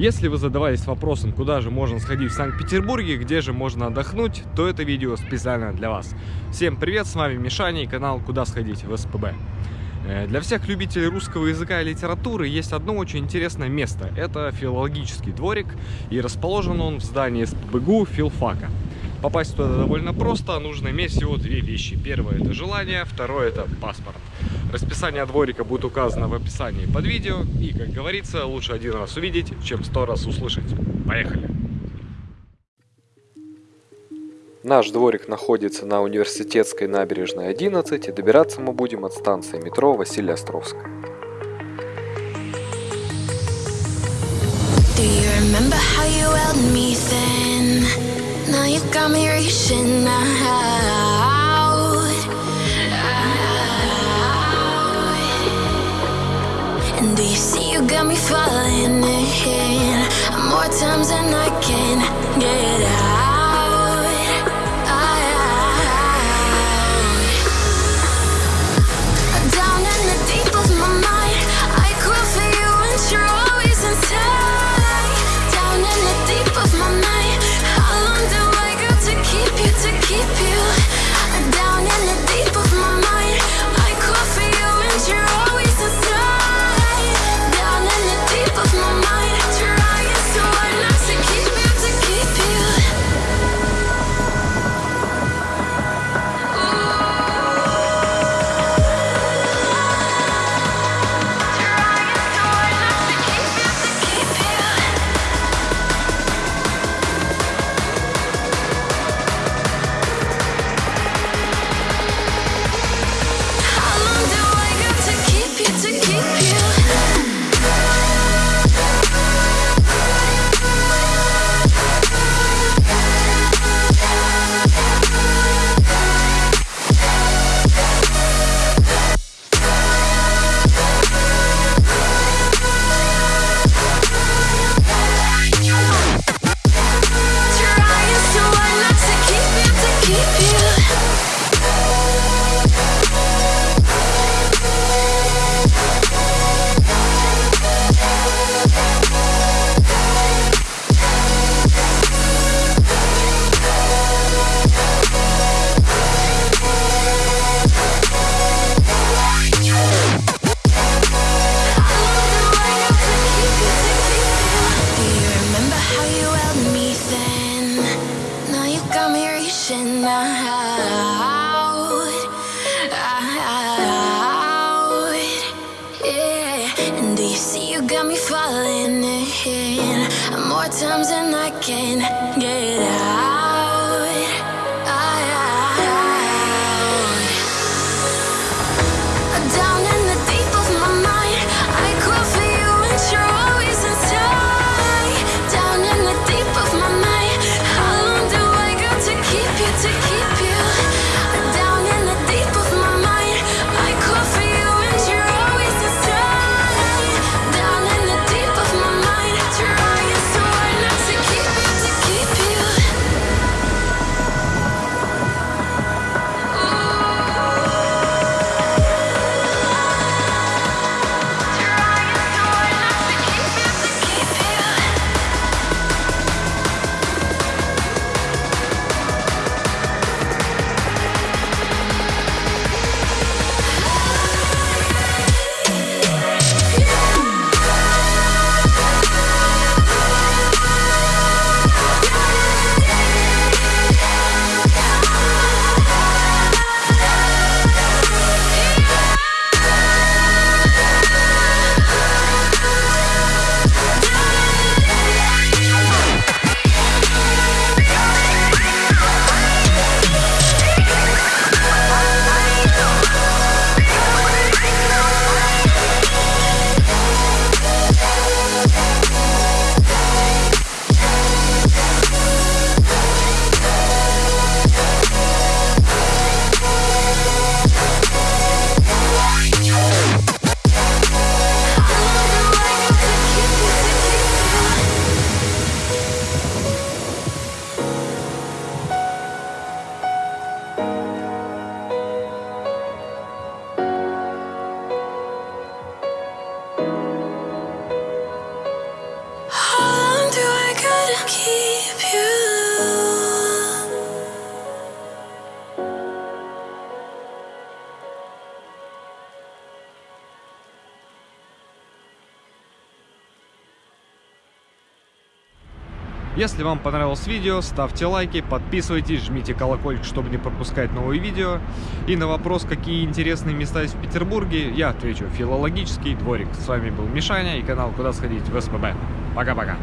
Если вы задавались вопросом, куда же можно сходить в Санкт-Петербурге, где же можно отдохнуть, то это видео специально для вас. Всем привет, с вами Мишаня и канал «Куда сходить в СПБ». Э, для всех любителей русского языка и литературы есть одно очень интересное место. Это филологический дворик, и расположен он в здании СПБГУ филфака. Попасть туда довольно просто, нужно иметь всего две вещи. Первое это желание, второе это паспорт. Расписание дворика будет указано в описании под видео. И, как говорится, лучше один раз увидеть, чем сто раз услышать. Поехали! Наш дворик находится на Университетской набережной 11 и добираться мы будем от станции метро Василия Островская. Do you remember how you held me then? Now you got me reaching out. And do you see you got me falling in more times than I can And do you see you got me falling in? More times than I can get out. Если вам понравилось видео, ставьте лайки, подписывайтесь, жмите колокольчик, чтобы не пропускать новые видео. И на вопрос, какие интересные места есть в Петербурге, я отвечу филологический дворик. С вами был Мишаня и канал Куда сходить в СПБ. Пока-пока.